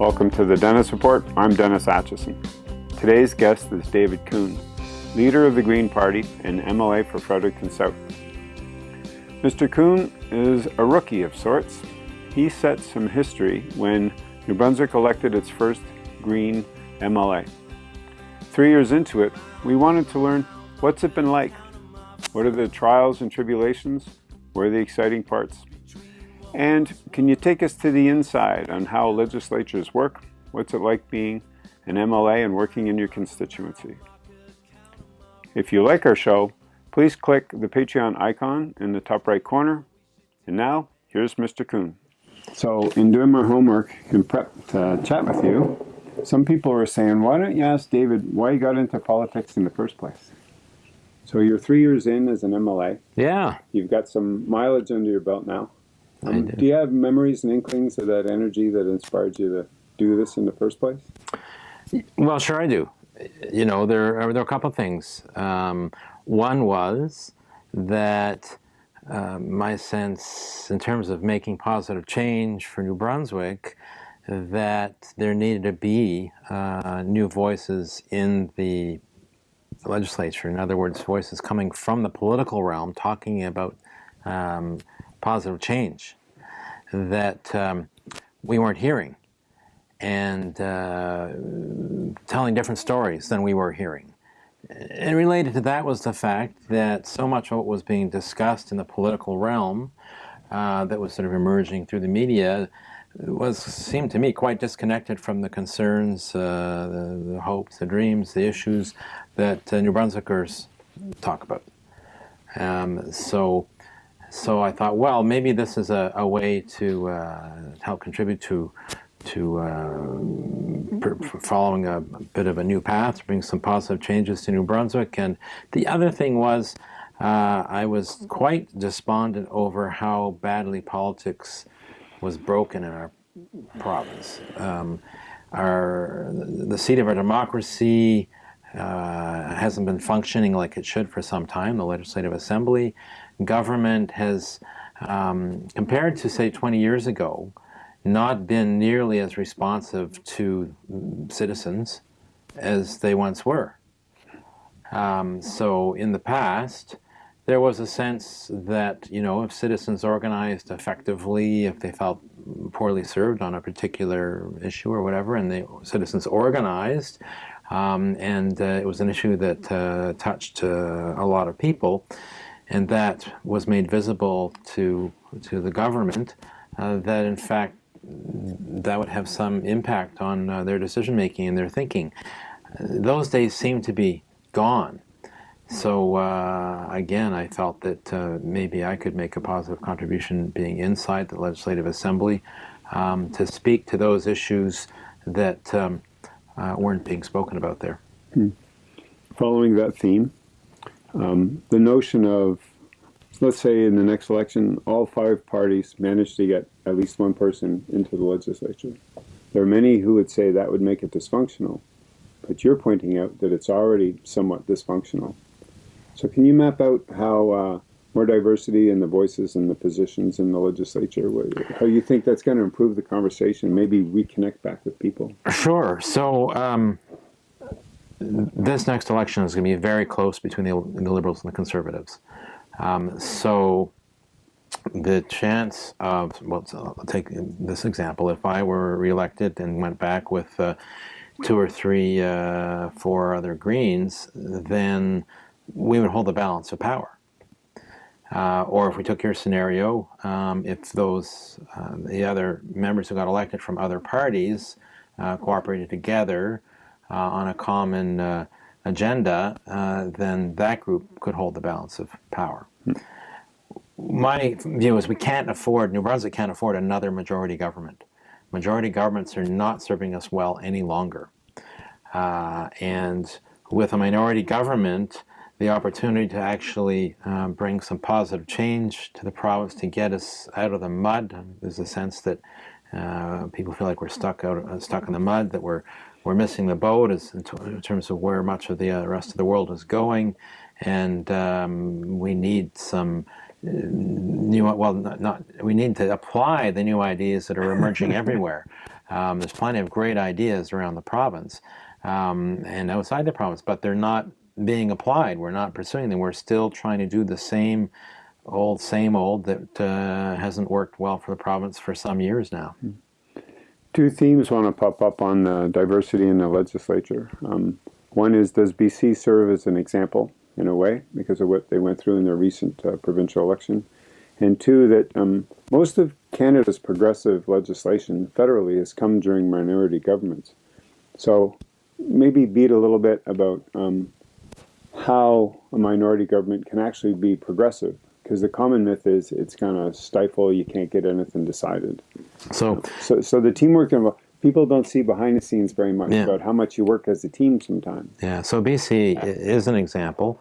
Welcome to the Dennis Report. I'm Dennis Atchison. Today's guest is David Coon, leader of the Green Party and MLA for Fredericton South. Mr. Coon is a rookie of sorts. He set some history when New Brunswick elected its first Green MLA. Three years into it, we wanted to learn what's it been like? What are the trials and tribulations? Where are the exciting parts? And can you take us to the inside on how legislatures work? What's it like being an MLA and working in your constituency? If you like our show, please click the Patreon icon in the top right corner. And now, here's Mr. Coon. So, in doing my homework and prep to chat with you, some people are saying, why don't you ask David why he got into politics in the first place? So you're three years in as an MLA. Yeah. You've got some mileage under your belt now. Um, do. you have memories and inklings of that energy that inspired you to do this in the first place? Well, sure I do. You know, there are, there are a couple of things. Um, one was that uh, my sense in terms of making positive change for New Brunswick that there needed to be uh, new voices in the legislature. In other words, voices coming from the political realm talking about um, positive change that um, we weren't hearing and uh, telling different stories than we were hearing. And related to that was the fact that so much of what was being discussed in the political realm uh, that was sort of emerging through the media was seemed to me quite disconnected from the concerns, uh, the, the, hopes, the dreams, the issues that uh, New Brunswickers talk about. Um, so so I thought, well, maybe this is a, a way to uh, help contribute to to uh, following a, a, bit of a new path, bring some positive changes to New Brunswick. And the other thing was, uh, I was quite despondent over how badly politics was broken in our province. Um, our the seat of our democracy uh, hasn't been functioning like it should for some time. The Legislative Assembly government has, um, compared to say 20 years ago, not been nearly as responsive to citizens as they once were. Um, so in the past, there was a sense that, you know, if citizens organized effectively, if they felt poorly served on a particular issue or whatever, and the citizens organized, um, and uh, it was an issue that uh, touched uh, a lot of people, and that was made visible to to the government uh, that in fact that would have some impact on uh, their decision making and their thinking. Uh, those days seem to be gone. So uh, again, I felt that uh, maybe I could make a positive contribution being inside the Legislative Assembly um, to speak to those issues that um, uh, weren't being spoken about there. Hmm. Following that theme, um, the notion of, let's say in the next election, all five parties manage to get at least one person into the legislature. There are many who would say that would make it dysfunctional, but you're pointing out that it's already somewhat dysfunctional. So can you map out how uh, more diversity in the voices and the positions in the legislature, how you think that's going to improve the conversation, maybe reconnect back with people? Sure. So um, this next election is going to be very close between the, the Liberals and the Conservatives. Um, so the chance of, well, I'll take this example. If I were reelected and went back with uh, two or three, uh, four other Greens, then we would hold the balance of power. Uh, or if we took your scenario, um, if those uh, the other members who got elected from other parties uh, cooperated together, on a common uh, agenda, uh, then that group could hold the balance of power. My view is we can't afford, New Brunswick can't afford another majority government. Majority governments are not serving us well any longer. and with a minority government, the opportunity to actually um, bring some positive change to the province to get us out of the mud. There's a sense that uh, people feel like we're stuck out, uh, stuck in the mud, that we're we're missing the boat as in, in terms of where much of the uh, rest of the world is going, and um, we need some uh, new well not, not, we need to apply the new ideas that are emerging everywhere. Um, there's plenty of great ideas around the province um, and outside the province, but they're not being applied. We're not pursuing them. We're still trying to do the same old, same old that uh, hasn't worked well for the province for some years now. Two themes want to pop up on the diversity in the legislature. Um, one is, does BC serve as an example in a way because of what they went through in their recent uh, provincial election? And two, that um, most of Canada's progressive legislation federally has come during minority governments. So maybe beat a little bit about um, how a minority government can actually be progressive because the common myth is it's going to stifle you can't get anything decided. So so, so the teamwork involved people don't see behind the scenes very much yeah. about how much you work as a team sometimes. Yeah so bc is an example.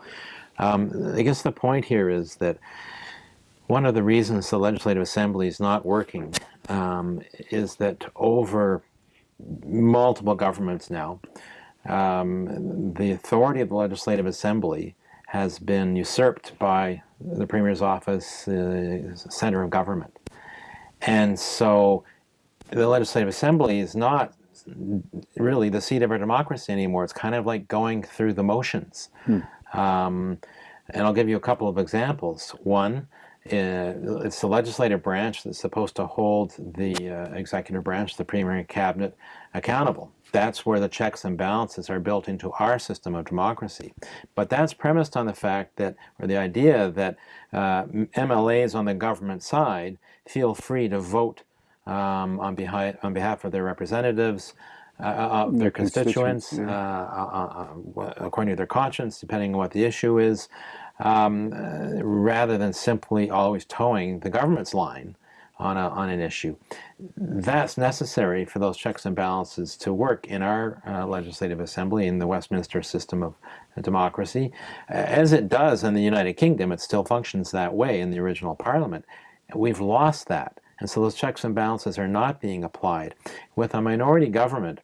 Um, i guess the point here is that one of the reasons the legislative assembly is not working um, is that over multiple governments now um, the authority of the Legislative Assembly has been usurped by the Premier's office, the center of government. And so the Legislative Assembly is not really the seat of our democracy anymore. It's kind of like going through the motions. Hmm. Um, and I'll give you a couple of examples. One, uh, it's the legislative branch that's supposed to hold the uh, executive branch, the Premier and Cabinet, accountable. That's where the checks and balances are built into our system of democracy. But that's premised on the fact that, or the idea that uh, MLAs on the government side feel free to vote um, on, behalf, on behalf of their representatives, uh, uh, their constituents, yeah. Uh, uh, uh, according to their conscience, depending on what the issue is, um, rather than simply always toeing the government's line on, a, on an issue. That's necessary for those checks and balances to work in our uh, legislative assembly, in the Westminster system of democracy. As it does in the United Kingdom, it still functions that way in the original parliament. We've lost that. And so those checks and balances are not being applied. With a minority government,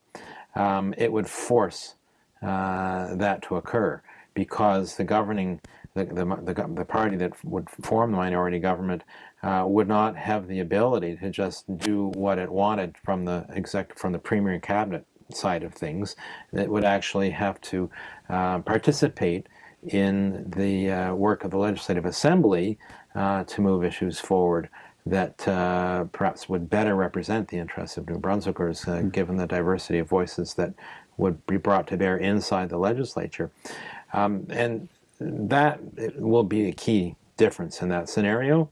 um, it would force uh, that to occur because the governing, the, the, the, the party that would form the minority government uh, would not have the ability to just do what it wanted from the exec from the premier and cabinet side of things. It would actually have to uh, participate in the uh, work of the Legislative Assembly uh, to move issues forward that uh, perhaps would better represent the interests of New Brunswickers, mm -hmm. given the diversity of voices that would be brought to bear inside the legislature. Um, and that will be a key difference in that scenario.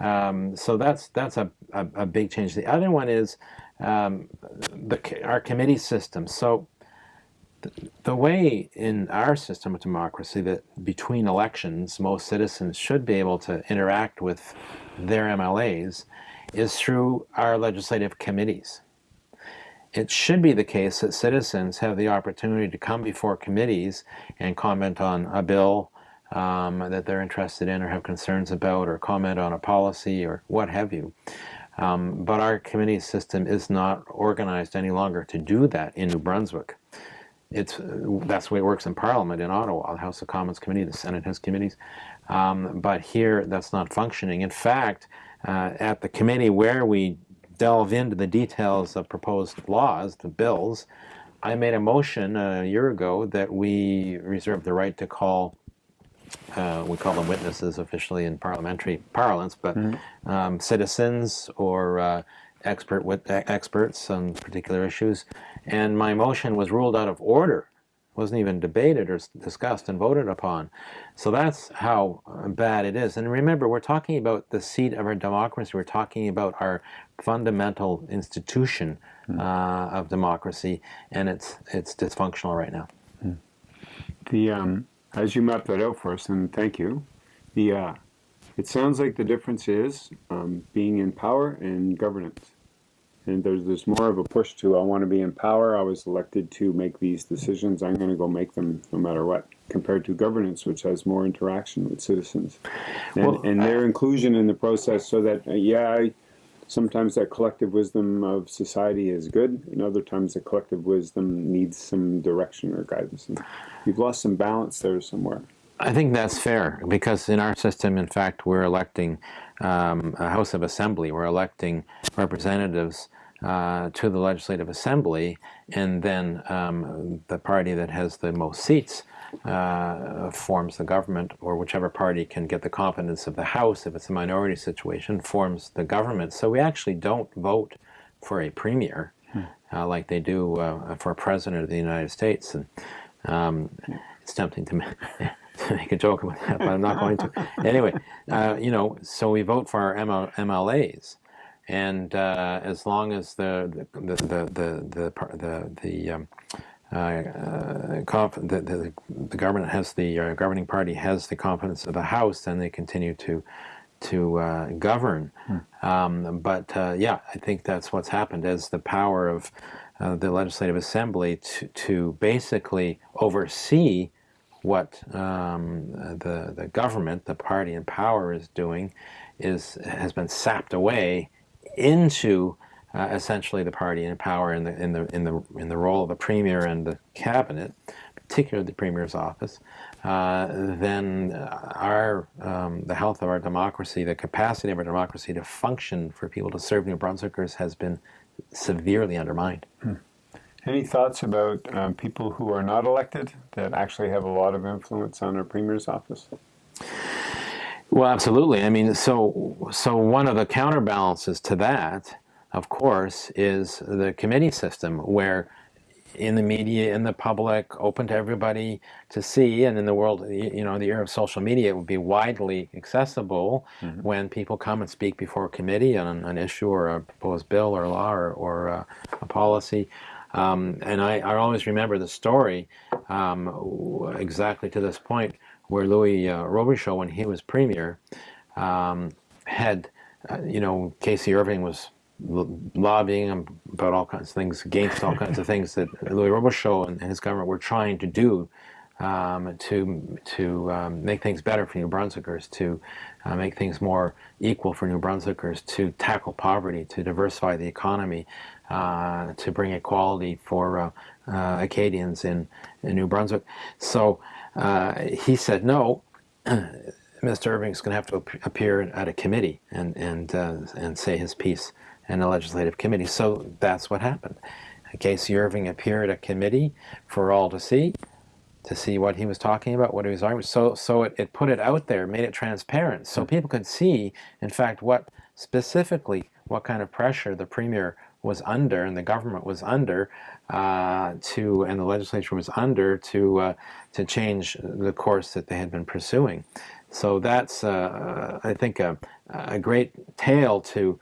Um, so that's that's a, a, a, big change. The other one is um, the, our committee system. So the, the way in our system of democracy that between elections most citizens should be able to interact with their MLAs is through our legislative committees. It should be the case that citizens have the opportunity to come before committees and comment on a bill, um, that they're interested in or have concerns about or comment on a policy or what have you. Um, but our committee system is not organized any longer to do that in New Brunswick. It's, that's the way it works in Parliament in Ottawa. The House of Commons committee, the Senate has committees. Um, but here, that's not functioning. In fact, uh, at the committee where we delve into the details of proposed laws, the bills, I made a motion a year ago that we reserve the right to call uh, we call them witnesses officially in parliamentary parlance, but mm -hmm. um, citizens or uh, expert with, experts on particular issues. And my motion was ruled out of order, wasn't even debated or discussed and voted upon. So that's how uh, bad it is. And remember, we're talking about the seat of our democracy. We're talking about our fundamental institution mm uh, of democracy, and it's it's dysfunctional right now. Mm. The um, as you map that out for us, and thank you, the uh, it sounds like the difference is um, being in power and governance. And there's, there's more of a push to, I want to be in power, I was elected to make these decisions, I'm going to go make them no matter what, compared to governance, which has more interaction with citizens. And, well, and their inclusion in the process so that, uh, yeah, I, sometimes that collective wisdom of society is good, and other times the collective wisdom needs some direction or guidance. And you've lost some balance there somewhere. I think that's fair because in our system, in fact, we're electing um, a House of Assembly. We're electing representatives uh, to the Legislative Assembly, and then um, the party that has the most seats uh, forms the government, or whichever party can get the confidence of the House, if it's a minority situation, forms the government. So we actually don't vote for a premier hmm. uh, like they do uh, for a president of the United States. And um, it's tempting to, to, make a joke about that, but I'm not going to. Anyway, uh, you know, so we vote for our ML MLAs and uh, as long as the the the the the the, the, um, uh, uh the, the, the, government has the uh, governing party has the confidence of the House, then they continue to to uh, govern. Hmm. Um, but yeah, I think that's what's happened as the power of the Legislative Assembly to, to basically oversee what um, the the government, the party in power, is doing, is has been sapped away into uh, essentially the party in power in the in the in the in the role of the premier and the cabinet, particularly the premier's office, uh, then our um, the health of our democracy, the capacity of our democracy to function for people to serve New Brunswickers has been severely undermined. Hmm. Any thoughts about um, people who are not elected that actually have a lot of influence on our premier's office? Well, absolutely. I mean, so so one of the counterbalances to that, of course, is the committee system, where in the media, in the public, open to everybody to see, and in the world, you know, the era of social media, it would be widely accessible mm -hmm. when people come and speak before a committee on an issue or a proposed bill or law or, or uh, a policy. Um, and I, I always remember the story um, exactly to this point where Louis uh, Robichaud, when he was premier, um, had, uh, you know, K.C. Irving was lobbying about all kinds of things, against all kinds of things that Louis Robichaud and his government were trying to do um, to to um, make things better for New Brunswickers, to uh, make things more equal for New Brunswickers, to tackle poverty, to diversify the economy, uh, to bring equality for uh, uh Acadians in, in New Brunswick. So uh, he said, no, Mr. Irving's going to have to appear at a committee and, and, uh, and say his piece in a legislative committee. So that's what happened. K.C. Irving appeared at a committee for all to see, to see what he was talking about, what he was arguing. So, so it, it put it out there, made it transparent, so people could see, in fact, what specifically, what kind of pressure the Premier was under and the government was under uh, to, and the legislature was under to, uh, to change the course that they had been pursuing. So that's, uh, I think, a, a great tale to,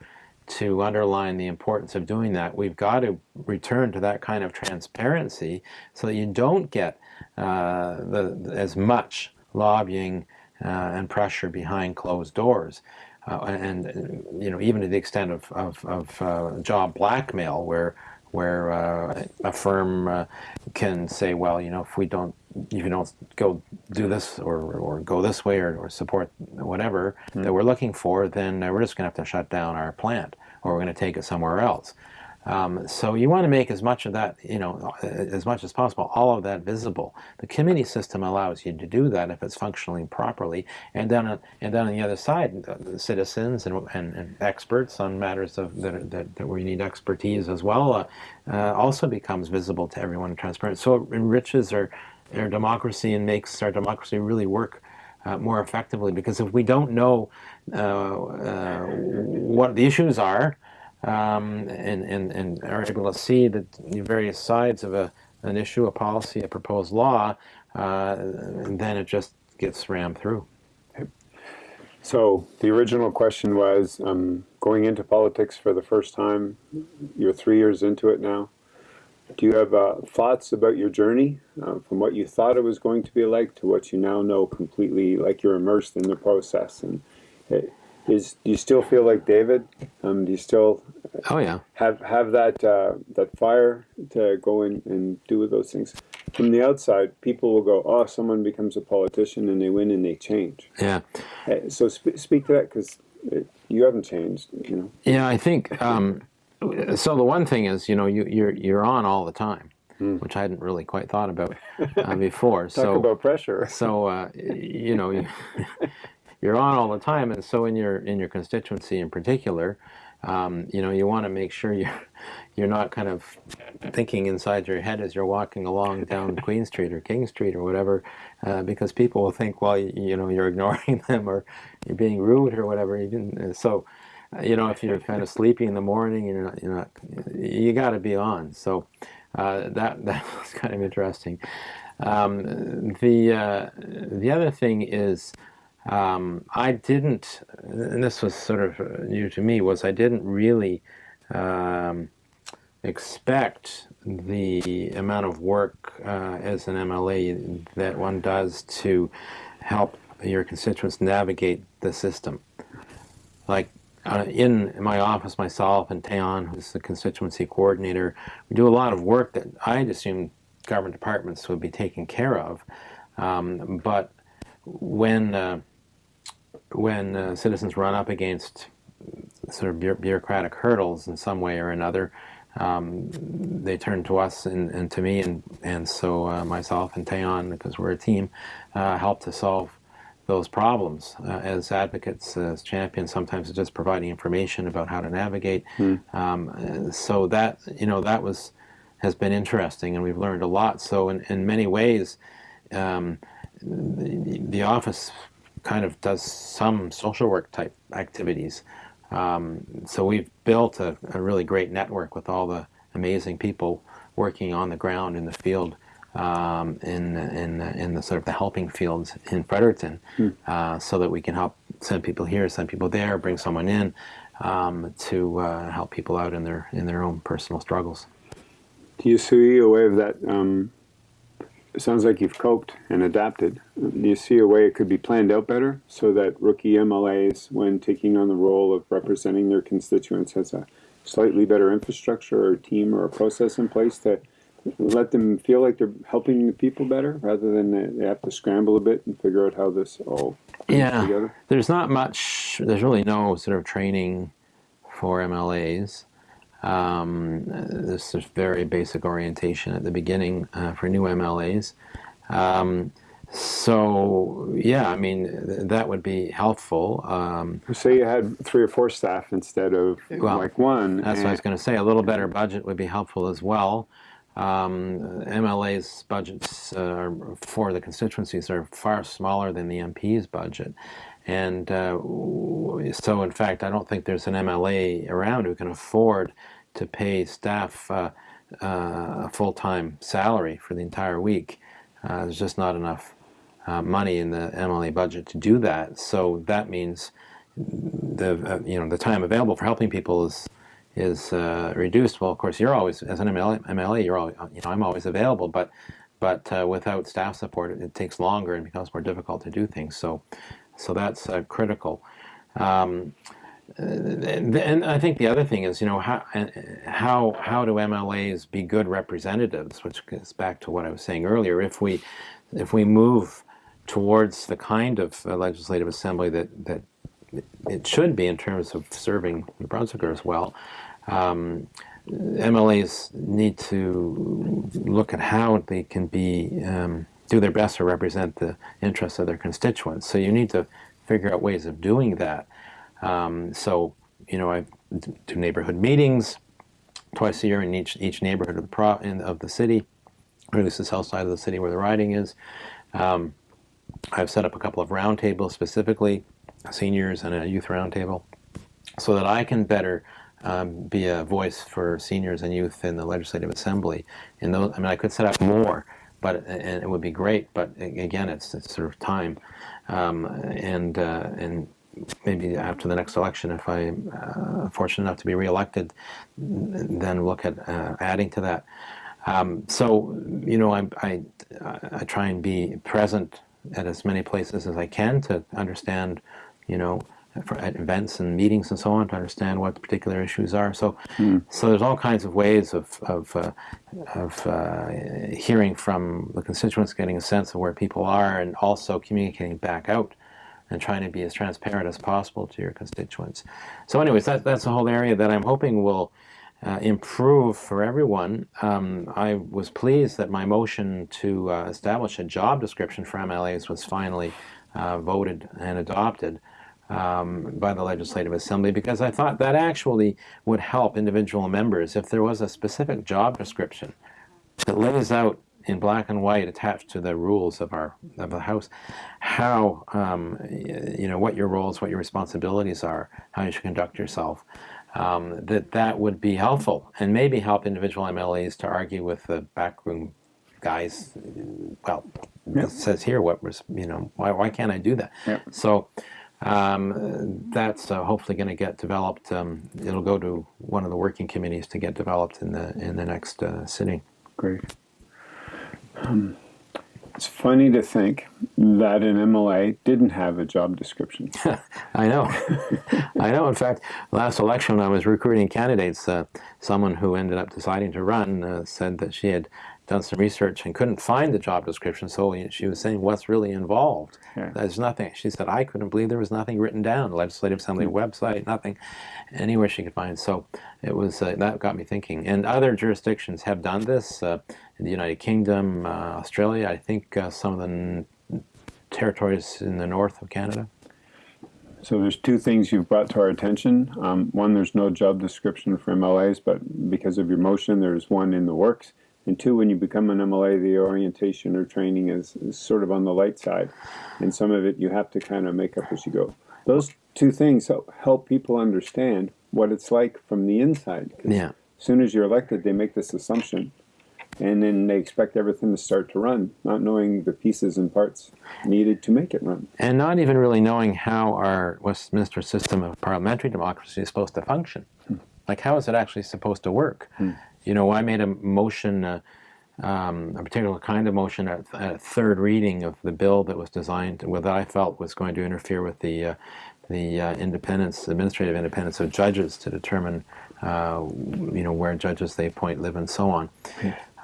to underline the importance of doing that. We've got to return to that kind of transparency so that you don't get uh, the, as much lobbying uh, and pressure behind closed doors. Uh, and you know even to the extent of, of, of uh, job blackmail where where uh, a firm uh, can say, well, you know, if we don't, if you don't go do this or, or go this way or, or support whatever mm. that we're looking for, then we're just going to have to shut down our plant or we're going to take it somewhere else. Um, so you want to make as much of that, you know, as much as possible, all of that visible. The committee system allows you to do that if it's functioning properly. And then, and then on the other side, the citizens and, and, and experts on matters of that, that, that you need expertise as well uh, uh, also becomes visible to everyone and transparent. So it enriches our, our democracy and makes our democracy really work uh, more effectively because if we don't know uh, uh, what the issues are, um, and, and, and are able to see the various sides of a, an issue, a policy, a proposed law, uh, then it just gets rammed through. So the original question was um, going into politics for the first time. You're three years into it now. Do you have uh, thoughts about your journey uh, from what you thought it was going to be like to what you now know completely, like you're immersed in the process? And is do you still feel like David? Um, do you still oh yeah have have that uh, that fire to go in and do those things? From the outside, people will go, "Oh, someone becomes a politician and they win and they change." Yeah. Uh, so sp speak to that because you haven't changed. You know. Yeah, I think. Um, so the one thing is, you know, you, you're you're on all the time. Mm. which I hadn't really quite thought about uh, before. Talk so about pressure. so uh, you know, you're on all the time, and so in your in your constituency in particular, um, you know, you want to make sure you're, you're not kind of thinking inside your head as you're walking along down Queen Street or King Street or whatever, uh, because people will think, well, you, you, know, you're ignoring them or you're being rude or whatever. Uh, so, you know, if you're kind of sleepy in the morning, you're not, you're not you got to be on. So uh, that that was kind of interesting. Um, the uh, the other thing is um, I didn't, and this was sort of new to me, was I didn't really um, expect the amount of work uh, as an MLA that one does to help your constituents navigate the system. Like uh, in my office, myself and Tayon, who's the constituency coordinator, we do a lot of work that I'd assume government departments would be taking care of. Um, but when uh, when uh, citizens run up against sort of bureaucratic hurdles in some way or another, um, they turn to us and, and, to me, and, and so uh, myself and Tayon, because we're a team, uh, help to solve those problems uh, as advocates, as champions. Sometimes it's just providing information about how to navigate. Mm. Um, so that you know that was has been interesting, and we've learned a lot. So in, in many ways, um, the, the office kind of does some social work type activities. Um, so we've built a, a, really great network with all the amazing people working on the ground in the field um, in, in, in the sort of the helping fields in Fredericton mm. uh, so that we can help send people here, send people there, bring someone in um, to uh, help people out in their, in their own personal struggles. Do you see a way of that um, it sounds like you've coped and adapted. Do you see a way it could be planned out better so that rookie MLAs, when taking on the role of representing their constituents, has a slightly better infrastructure or team or a process in place to let them feel like they're helping the people better rather than they have to scramble a bit and figure out how this all yeah together? there's not much there's really no sort of training for mlas um, this is very basic orientation at the beginning uh, for new MLAs. Um, so yeah, I mean th that would be helpful. Um, say you had three or four staff instead of well, like one. That's what I was going to say. A little better budget would be helpful as well. Um, MLA's budgets uh, for the constituencies are far smaller than the MP's budget. And uh, so, in fact, I don't think there's an MLA around who can afford to pay staff uh, uh, a full-time salary for the entire week. Uh, there's just not enough uh, money in the MLA budget to do that. So that means the you know the time available for helping people is is uh, reduced. Well, of course, you're always as an MLA, you're always, you know I'm always available, but but uh, without staff support, it, takes longer and becomes more difficult to do things. So so that's uh, critical. Um, and I think the other thing is, you know, how how how do MLAs be good representatives? Which gets back to what I was saying earlier. If we if we move towards the kind of legislative assembly that that it should be in terms of serving New Brunswickers well, um, MLAs need to look at how they can be um, do their best to represent the interests of their constituents. So you need to figure out ways of doing that. Um, so, you know, I do neighborhood meetings twice a year in each each neighborhood of the, pro, in, of the city, or at least the south side of the city where the riding is. Um, I've set up a couple of roundtables specifically, seniors and a youth roundtable, so that I can better um, be a voice for seniors and youth in the Legislative Assembly. In those, I mean, I could set up more, but and it would be great. But again, it's, it's sort of time, um, and uh, and maybe after the next election, if I'm uh, fortunate enough to be reelected, then look at uh, adding to that. Um, so, you know, I, I, I, try and be present at as many places as I can to understand, you know, for, at events and meetings and so on to understand what the particular issues are. So, mm. so there's all kinds of ways of of, uh, of uh, hearing from the constituents, getting a sense of where people are, and also communicating back out and trying to be as transparent as possible to your constituents. So anyways, that, that's a whole area that I'm hoping will uh, improve for everyone. Um, I was pleased that my motion to uh, establish a job description for MLAs was finally uh, voted and adopted um, by the Legislative Assembly because I thought that actually would help individual members if there was a specific job description that lays out in black and white attached to the rules of our of the house how um, you know what your roles what your responsibilities are how you should conduct yourself um, that that would be helpful and maybe help individual MLAs to argue with the backroom guys well it says here what was you know why, why can't I do that? So um, that's uh, hopefully going to get developed um, it'll go to one of the working committees to get developed in the in the next uh, sitting great um, it's funny to think that an MLA didn't have a job description. I know. I know. In fact, last election when I was recruiting candidates, uh, someone who ended up deciding to run uh, said that she had done some research and couldn't find the job description, so she was saying, what's really involved? Yeah. There's nothing. She said, I couldn't believe there was nothing written down, Legislative Assembly mm -hmm. website, nothing, anywhere she could find. So it was, uh, that got me thinking. And other jurisdictions have done this, uh, in the United Kingdom, uh, Australia, I think uh, some of the territories in the north of Canada. So there's two things you've brought to our attention. Um, one, there's no job description for MLAs, but because of your motion, there's one in the works. And two, when you become an MLA, the orientation or training is, is, sort of on the light side. And some of it you have to kind of make up as you go. Those two things help people understand what it's like from the inside. Yeah. As soon as you're elected, they make this assumption. And then they expect everything to start to run, not knowing the pieces and parts needed to make it run. And not even really knowing how our Westminster system of parliamentary democracy is supposed to function. Hmm. Like, how is it actually supposed to work? Hmm. You know, I made a motion, uh, um, a particular kind of motion at, at, third reading of the bill that was designed, what I felt was going to interfere with the uh, the uh, independence, administrative independence of judges to determine, uh, you know, where judges they appoint live and so on.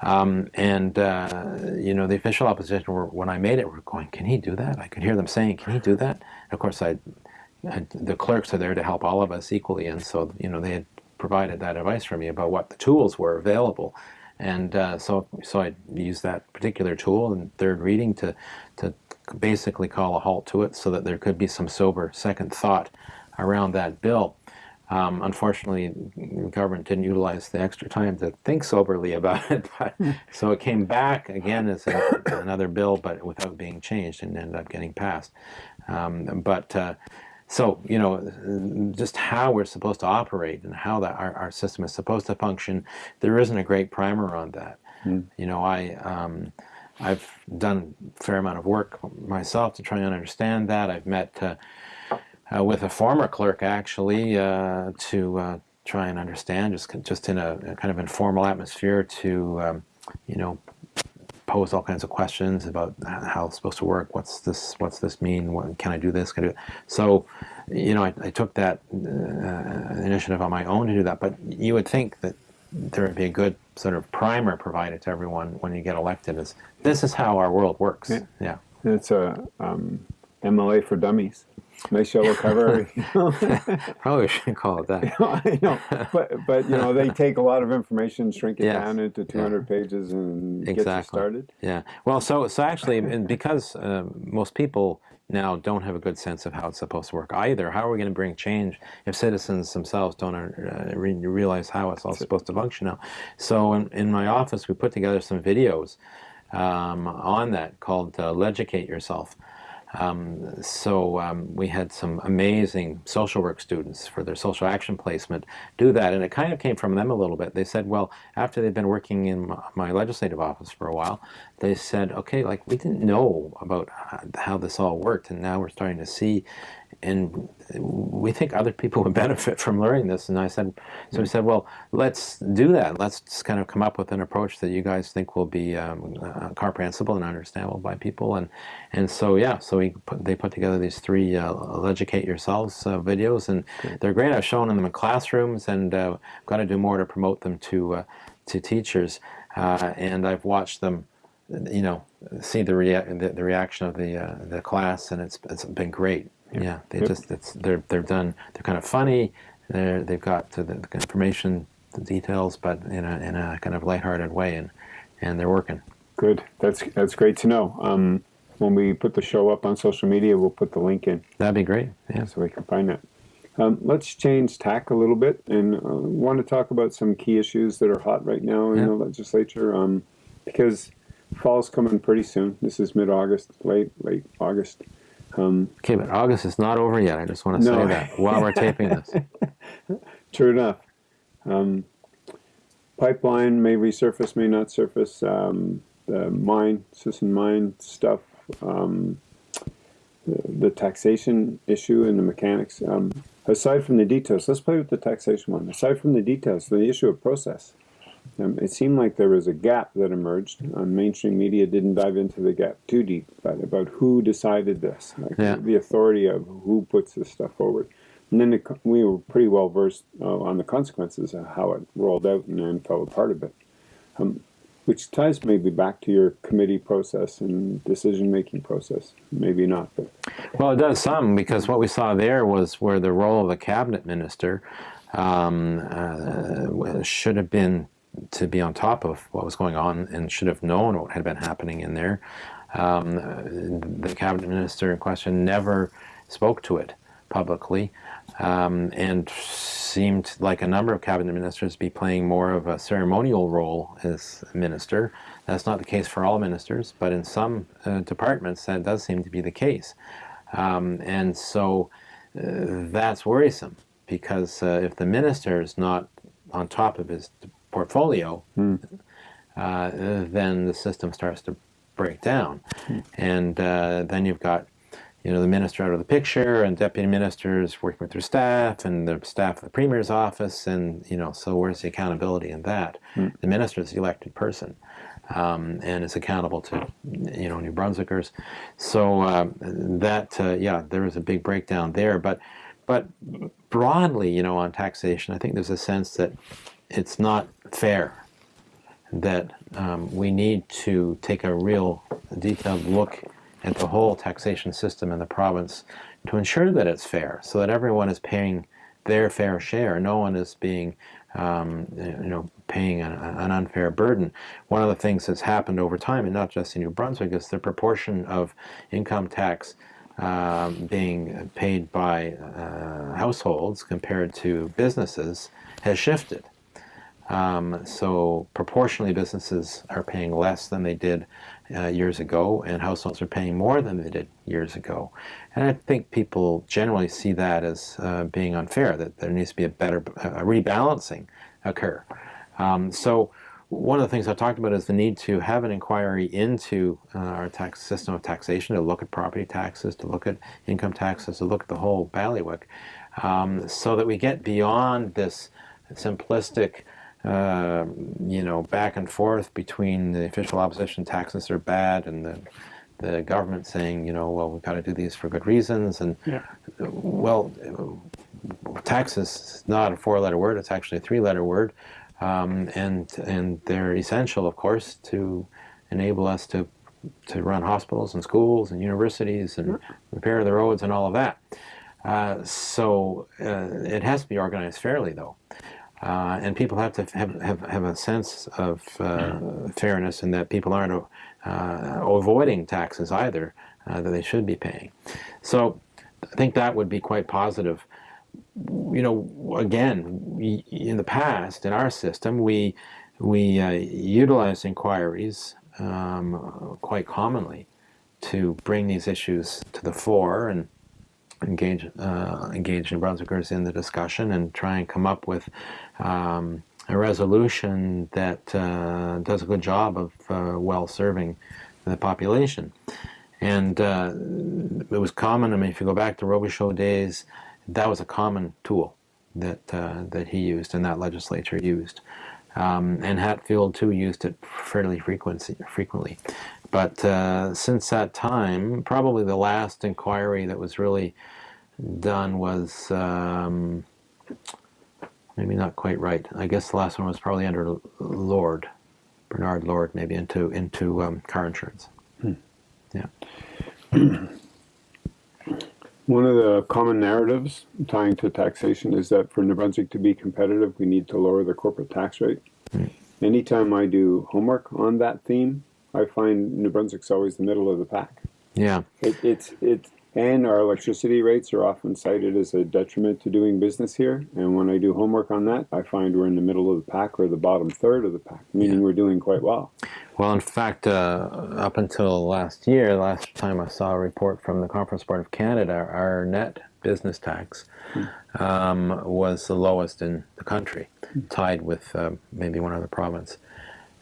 Um, and uh, you know, the official opposition were when I made it were going, "Can he do that?" I could hear them saying, "Can he do that?" And of course, I, I, the clerks are there to help all of us equally, and so you know they had provided that advice for me about what the tools were available. And uh, so, so I used that particular tool in third reading to, to basically call a halt to it so that there could be some sober second thought around that bill. Um, unfortunately, the government didn't utilize the extra time to think soberly about it, but, so it came back again as a, another bill, but without being changed and ended up getting passed. Um, but uh, so, you know, just how we're supposed to operate and how that our, our system is supposed to function, there isn't a great primer on that. Mm. You know, I, um, I've done a fair amount of work myself to try and understand that. I've met uh, uh, with a former clerk, actually, uh, to uh, try and understand, just, just in a, a, kind of informal atmosphere to, um, you know, pose all kinds of questions about how it's supposed to work. What's this? What's this mean? What, can I do this? Can I do it? So, you know, I, I took that uh, initiative on my own to do that. But you would think that there would be a good sort of primer provided to everyone when you get elected. Is this is how our world works? Yeah, yeah. it's a um, MLA for dummies nice yellow cover. Probably shouldn't call it that. I know, but but you know they take a lot of information, shrink it yes. down into 200 yeah. pages, and exactly. get you started. Yeah. Well, so so actually, because uh, most people now don't have a good sense of how it's supposed to work either. How are we going to bring change if citizens themselves don't uh, re realize how it's all supposed to function now? So in, in my office, we put together some videos um, on that called uh, Leducate Yourself. Um, so um, we had some amazing social work students for their social action placement do that, and it kind of came from them a little bit. They said, well, after they'd been working in my legislative office for a while, they said, okay, like we didn't know about how this all worked, and now we're starting to see and we think other people would benefit from learning this. And I said, so we said, well, let's do that. Let's just kind of come up with an approach that you guys think will be um, uh, comprehensible and understandable by people. And and so yeah, so we put, they put together these three uh, educate yourselves uh, videos, and they're great. I've shown them in classrooms, and uh, got to do more to promote them to uh, to teachers. Uh, and I've watched them you know, see the, rea the, the reaction of the uh, the class, and it's it's been great. Yeah, they yep. just it's they're they're done. They're kind of funny. They're they've got the, the information, the details, but in a in a kind of lighthearted way, and and they're working. Good. That's that's great to know. Um, when we put the show up on social media, we'll put the link in. That'd be great. Yeah. So we can find that. Um, let's change tack a little bit and uh, want to talk about some key issues that are hot right now in yeah. the legislature um, because fall's coming pretty soon. This is mid-August, late late August. Um, okay, but August is not over yet. I just want to no. say that while we're taping this. True enough. Um, pipeline may resurface, may not surface. Um, the mine, Sisson mine stuff, um, the, the, taxation issue and the mechanics. Um, aside from the details, let's play with the taxation one. Aside from the details, the issue of process. Um, it seemed like there was a gap that emerged. Um, mainstream media didn't dive into the gap too deep, but about who decided this, like yeah. the authority of who puts this stuff forward. And then the, we were pretty well versed uh, on the consequences of how it rolled out and then fell apart a bit. Um, which ties maybe back to your committee process and decision-making process. Maybe not, but well, it does some because what we saw there was where the role of a cabinet minister um, uh, should have been to be on top of what was going on and should have known what had been happening in there. Um, the cabinet minister in question never spoke to it publicly um, and seemed like a number of cabinet ministers be playing more of a ceremonial role as minister. That's not the case for all ministers, but in some uh, departments that does seem to be the case. Um, and so uh, that's worrisome because uh, if the minister is not on top of his portfolio, mm. then the system starts to break down. Mm. And uh, then you've got you know, the minister out of the picture and deputy ministers working with their staff and the staff of the premier's office and, you know, so where's the accountability in that? Mm. The minister is the elected person um, and is accountable to, you know, New Brunswickers. So uh, that, uh, yeah, there was a big breakdown there. But, but broadly, you know, on taxation, I think there's a sense that it's not fair that um, we need to take a real detailed look at the whole taxation system in the province to ensure that it's fair, so that everyone is paying their fair share. No one is being, um, you know, paying an, an, unfair burden. One of the things that's happened over time, and not just in New Brunswick, is the proportion of income tax um, being paid by uh, households compared to businesses has shifted. Um, so proportionally businesses are paying less than they did uh, years ago and households are paying more than they did years ago. And I think people generally see that as uh, being unfair, that there needs to be a better a rebalancing occur. Um, so one of the things I talked about is the need to have an inquiry into uh, our tax system of taxation, to look at property taxes, to look at income taxes, to look at the whole bailiwick, um, so that we get beyond this simplistic uh, you know, back and forth between the official opposition taxes are bad and the, the government saying, you know, well, we've got to do these for good reasons. And, yeah. well, taxes is not a four-letter word, it's actually a three-letter word. Um, and, and they're essential, of course, to enable us to, to run hospitals and schools and universities and repair the roads and all of that. Uh, so uh, it has to be organized fairly, though. Uh, and people have to have, have, have a sense of uh, fairness and that people aren't uh, avoiding taxes either uh, that they should be paying. So I think that would be quite positive. You know, again, we, in the past, in our system, we, we uh, utilized inquiries um, quite commonly to bring these issues to the fore and engage uh, engage New Brunswickers in the discussion and try and come up with um, a resolution that uh, does a good job of uh, well serving the population. And uh, it was common, I mean, if you go back to Robichaud days, that was a common tool that, uh, that he used and that legislature used. Um, and Hatfield too used it fairly frequency, frequently. But uh, since that time, probably the last inquiry that was really done was um, maybe not quite right. I guess the last one was probably under Lord, Bernard Lord, maybe into into um, car insurance. Hmm. Yeah. One of the common narratives tying to taxation is that for New Brunswick to be competitive, we need to lower the corporate tax rate. Hmm. Anytime I do homework on that theme, I find New Brunswick's always the middle of the pack. Yeah. It, it's it's and our electricity rates are often cited as a detriment to doing business here. And when I do homework on that, I find we're in the middle of the pack or the bottom third of the pack, meaning Yeah. we're doing quite well. Well, in fact, uh, up until last year, last time I saw a report from the Conference Board of Canada, our net business tax um, was the lowest in the country, tied with uh, maybe one other province.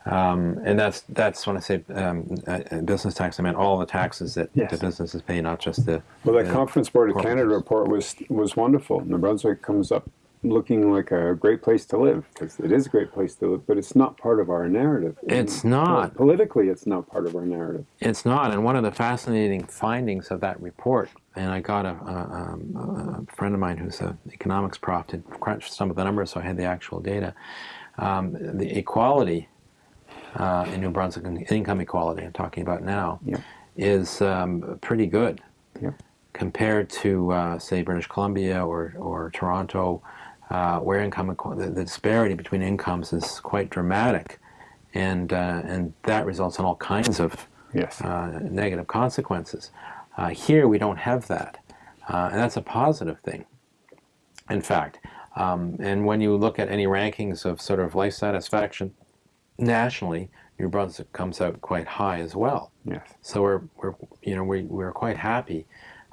Um, and that's that's when I say um, uh, uh, business tax. I meant all the taxes that Yes. the businesses pay, not just the. Well, that the- Conference Board of Canada report was was wonderful. New Brunswick comes up looking like a great place to live because it is a great place to live, but it's not part of our narrative. It's not. politically. It's not part of our narrative. It's not, and one of the fascinating findings of that report, and I got a, a, um, a friend of mine who's an economics prof to crunch some of the numbers, so I had the actual data. Um, the equality uh, in New Brunswick, and income equality, I'm talking about now, Yeah. is um, pretty good Yeah. compared to, uh, say, British Columbia or, or Toronto, uh, where income the, the disparity between incomes is quite dramatic, and uh, and that results in all kinds of Yes. uh, negative consequences. Uh, here we don't have that, uh, and that's a positive thing. In fact, um, and when you look at any rankings of sort of life satisfaction nationally, New Brunswick comes out quite high as well. yes. So we're, we're you know we, we're quite happy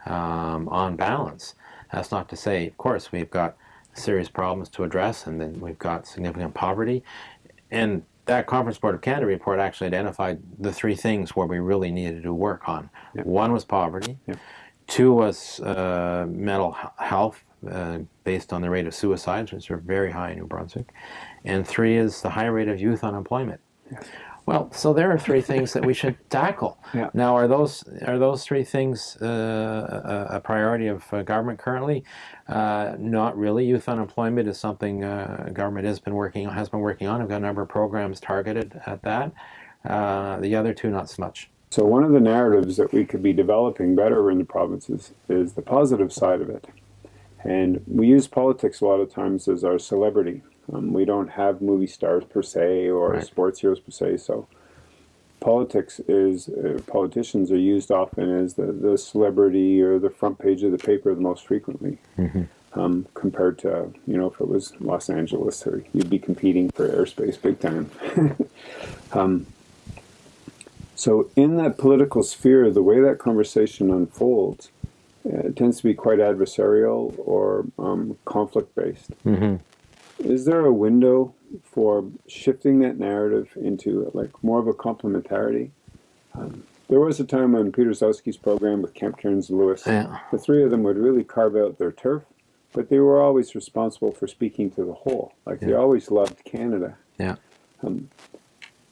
um, on balance. That's not to say, of course, we've got serious problems to address, and then we've got significant poverty. And that Conference Board of Canada report actually identified the three things where we really needed to work on. Yep. One was poverty. Yep. Two was uh, mental health, uh, based on the rate of suicides, which are very high in New Brunswick. And three is the high rate of youth unemployment. Yes. Well, so there are three things that we should tackle. Yeah. Now, are those are those three things uh, a, a priority of uh, government currently? Uh, not really. Youth unemployment is something uh, government has been working has been working on. I've got a number of programs targeted at that. Uh, the other two, not so much. So one of the narratives that we could be developing better in the provinces is the positive side of it. And we use politics a lot of times as our celebrity. Um, we don't have movie stars per se or Right. sports heroes per se. So politics is, uh, politicians are used often as the, the celebrity or the front page of the paper the most frequently. Um, compared to, you know, if it was Los Angeles or you'd be competing for airspace big time. So, in that political sphere, the way that conversation unfolds uh, tends to be quite adversarial or um, conflict based. Mm-hmm. Is there a window for shifting that narrative into like more of a complementarity? Um, there was a time on Peter Gzowski's program with Camp Kierans and Lewis, Yeah. the three of them would really carve out their turf, but they were always responsible for speaking to the whole. Like they always loved Canada. Yeah.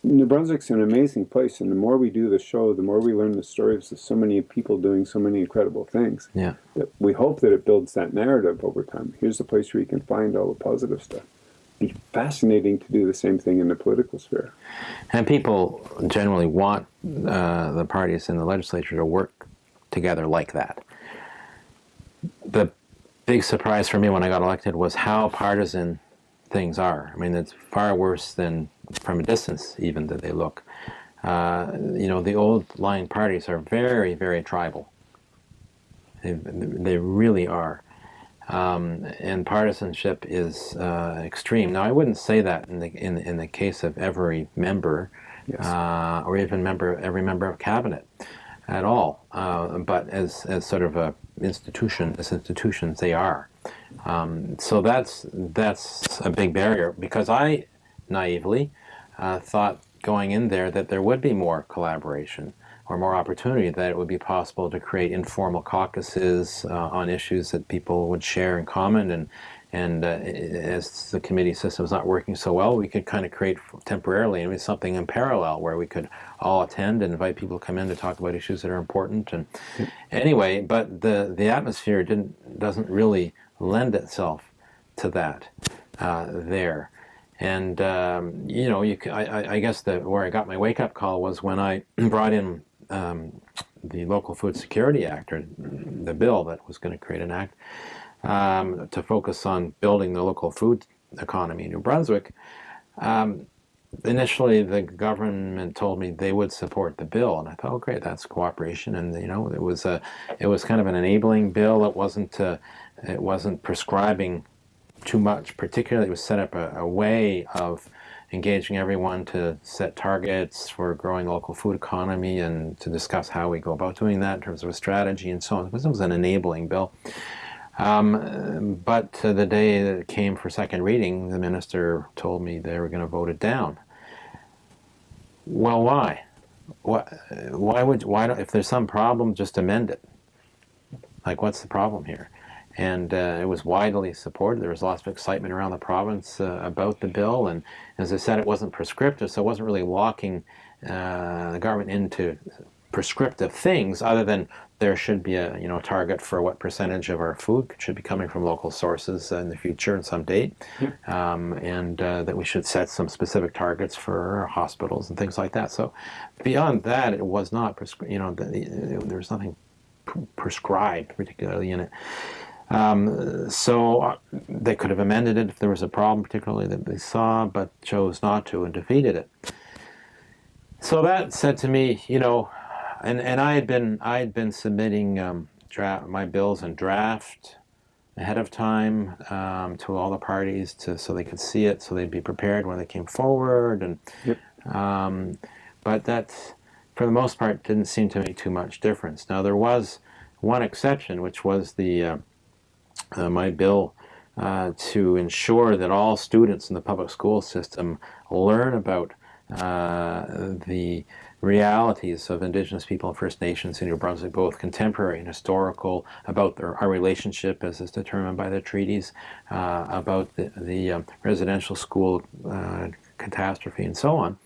New Brunswick's an amazing place, and the more we do the show, the more we learn the stories of so many people doing so many incredible things. Yeah. That we hope that it builds that narrative over time. Here's the place where you can find all the positive stuff. Be fascinating to do the same thing in the political sphere. And people generally want uh, the parties in the legislature to work together like that. The big surprise for me when I got elected was how partisan things are. I mean, it's far worse than from a distance, even that they look. Uh, you know, the old line parties are very, very tribal. They, they really are. Um, and partisanship is uh, extreme. Now, I wouldn't say that in the in, in the case of every member, Yes. uh, or even member every member of cabinet, at all. Uh, but as as sort of a institution, as institutions, they are. Um, so that's that's a big barrier because I naively uh, thought going in there that there would be more collaboration or more opportunity, that it would be possible to create informal caucuses uh, on issues that people would share in common. And, and uh, as the committee system is not working so well, we could kind of create temporarily I mean, something in parallel where we could all attend and invite people to come in to talk about issues that are important. And anyway, but the, the atmosphere didn't, doesn't really lend itself to that uh, there. And um, you know, you, I, I- guess the where I got my wake up call was when I brought in um, the Local Food Security Act, or the bill that was going to create an act um, to focus on building the local food economy in New Brunswick. Um, initially the government told me they would support the bill, and I thought, oh great, that's cooperation, and you know, it was a, it was kind of an enabling bill. It wasn't, uh, it wasn't prescribing too much. Particularly, it was set up a, a way of engaging everyone to set targets for growing local food economy and to discuss how we go about doing that in terms of a strategy and so on. It was an enabling bill. Um, but the day that it came for second reading, the minister told me they were going to vote it down. Well, why? Why, why would why don't, if there's some problem, just amend it? Like, what's the problem here? and uh, it was widely supported. There was lots of excitement around the province uh, about the bill, and as I said, it wasn't prescriptive, so it wasn't really locking uh, the government into prescriptive things, other than there should be a you know target for what percentage of our food should be coming from local sources in the future at some date, um, and uh, that we should set some specific targets for hospitals and things like that. So beyond that, it was not you know the, there was nothing prescribed particularly in it. Um, so uh, they could have amended it if there was a problem, particularly that they saw, but chose not to and defeated it. So that said to me, you know, and, and I had been I had been submitting um, draft, my bills in draft ahead of time um, to all the parties to so they could see it, so they'd be prepared when they came forward, and yep. um, but that for the most part didn't seem to make too much difference. Now there was one exception, which was the uh, uh, my bill uh, to ensure that all students in the public school system learn about uh, the realities of Indigenous people and First Nations in New Brunswick, both contemporary and historical, about their, our relationship as is determined by the treaties, uh, about the, the um, residential school uh, catastrophe and so on.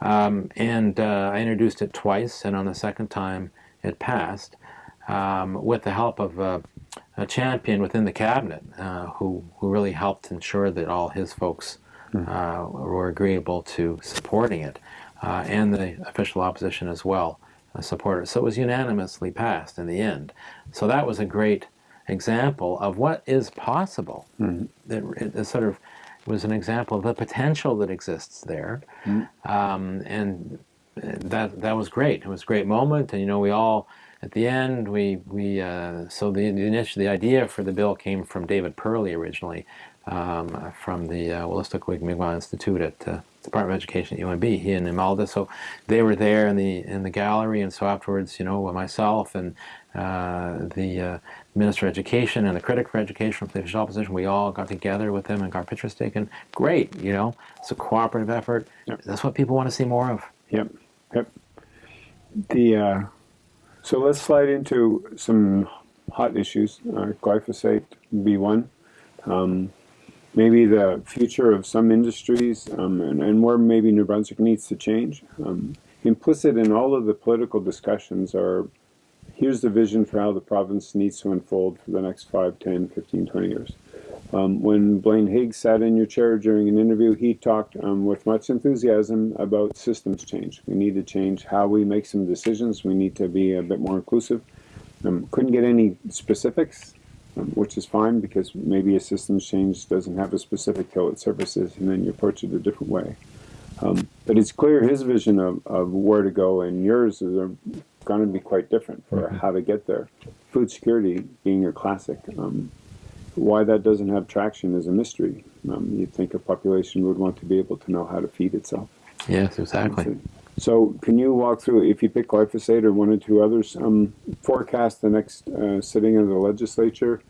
Um, and uh, I introduced it twice, and on the second time it passed um, with the help of uh, a champion within the cabinet uh, who, who really helped ensure that all his folks hmm. uh, were agreeable to supporting it, uh, and the official opposition as well uh, supported. So it was unanimously passed in the end. So that was a great example of what is possible. Mm. It, it, sort of was an example of the potential that exists there, mm. um, and that that was great. It was a great moment, and you know we all at the end, we, we uh, so the, the, initial, the idea for the bill came from David Perley originally, um, from the uh, Wolastoqiyik Mi'kmaq Institute at uh, Department of Education at UNB, he and Imelda. So they were there in the in the gallery, and so afterwards, you know, myself and uh, the uh, Minister of Education and the critic for education from the official opposition, we all got together with them and got pictures taken. Great, you know, it's a cooperative effort. Yep. That's what people want to see more of. Yep, yep. The uh, so let's slide into some hot issues. Uh, glyphosate be one. Um, maybe the future of some industries um, and, and, where maybe New Brunswick needs to change. Um, implicit in all of the political discussions are here's the vision for how the province needs to unfold for the next 5, 10, 15, 20 years. Um, when Blaine Higgs sat in your chair during an interview, he talked um, with much enthusiasm about systems change. We need to change how we make some decisions. We need to be a bit more inclusive. Um, couldn't get any specifics, um, which is fine because maybe a systems change doesn't have a specific till it surfaces and then you approach it a different way. Um, but it's clear his vision of, of where to go and yours is going to be quite different for mm -hmm. how to get there. Food security being your classic. Why that doesn't have traction is a mystery. Um, you'd think a population would want to be able to know how to feed itself. Yes, exactly. So, can you walk through, if you pick glyphosate or one or two others, um, forecast the next uh, sitting of the legislature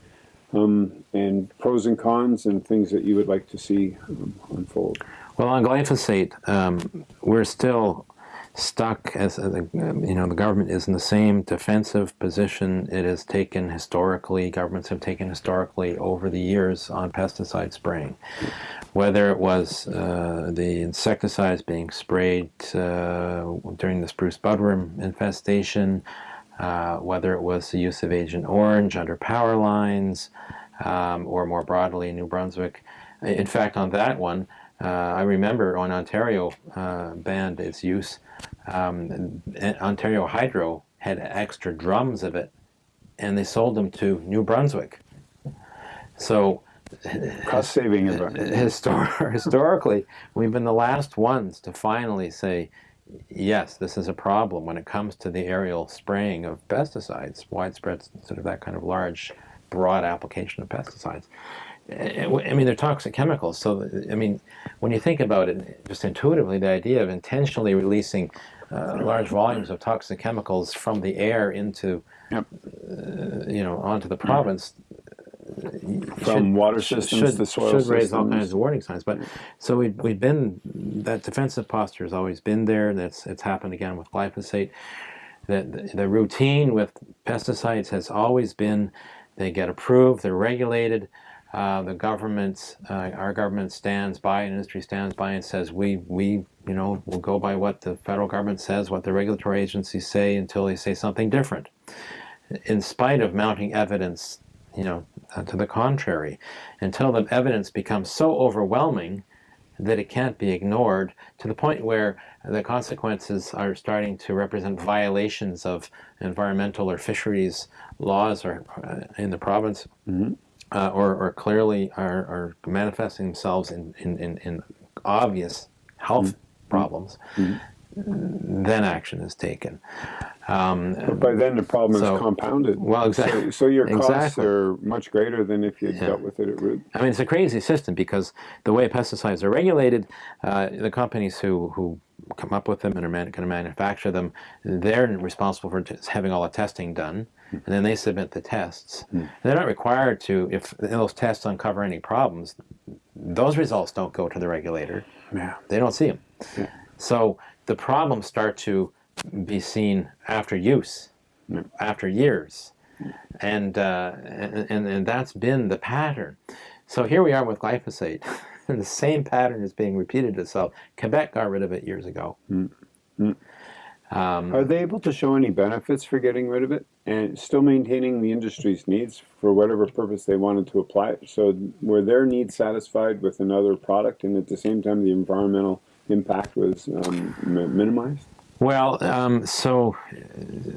um, and pros and cons and things that you would like to see um, unfold? Well, on glyphosate, um, we're still stuck as a, you know the government is in the same defensive position it has taken historically. Governments have taken historically over the years on pesticide spraying. Whether it was uh, the insecticides being sprayed uh, during the spruce budworm infestation uh, whether it was the use of Agent Orange under power lines um, or more broadly in New Brunswick. In fact on that one uh, I remember on Ontario uh, banned its use um, Ontario Hydro had extra drums of it, and they sold them to New Brunswick. So cost saving event. Histor historically, we've been the last ones to finally say, yes, this is a problem when it comes to the aerial spraying of pesticides, widespread sort of that kind of large, broad application of pesticides. Eh, I mean, they're toxic chemicals. So, I mean, when you think about it, just intuitively, the idea of intentionally releasing uh, large volumes of toxic chemicals from the air into, yep. uh, you know, onto the province. From should, water systems should, to soil should systems. raise all kinds of warning signs. But so we, we've been that defensive posture has always been there. That's it's happened again with glyphosate. That the, the routine with pesticides has always been they get approved, they're regulated. Uh, the government, uh, our government stands by, industry stands by and says we, we, you know, will go by what the federal government says, what the regulatory agencies say until they say something different. In spite of mounting evidence, you know, uh, to the contrary, until the evidence becomes so overwhelming that it can't be ignored to the point where the consequences are starting to represent violations of environmental or fisheries laws or uh, in the province. Mm -hmm uh, or, or, clearly are, are, manifesting themselves in, in, in, in obvious health mm -hmm. problems, mm -hmm. then action is taken. Um, but by then the problem so, is compounded. Well, exactly. So, so your costs exactly. are much greater than if you yeah. dealt with it at root. I mean, it's a crazy system because the way pesticides are regulated, uh, the companies who, who come up with them and are going to manufacture them, they're responsible for having all the testing done and then they submit the tests. Mm. They're not required to, if those tests uncover any problems, those results don't go to the regulator. Yeah. They don't see them. Yeah. So the problems start to be seen after use, after years. And, uh, and, and that's been the pattern. So here we are with glyphosate. and the same pattern is being repeated itself. Quebec got rid of it years ago. Mm. Mm. Um, Are they able to show any benefits for getting rid of it and still maintaining the industry's needs for whatever purpose they wanted to apply it? So were their needs satisfied with another product and at the same time the environmental impact was um, minimized? Well, um, so